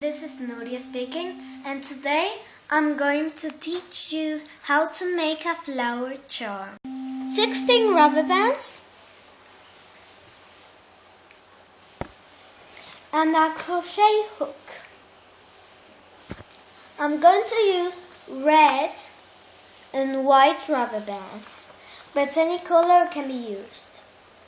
This is Nuria speaking, and today I'm going to teach you how to make a flower charm. 16 rubber bands and a crochet hook. I'm going to use red and white rubber bands, but any color can be used.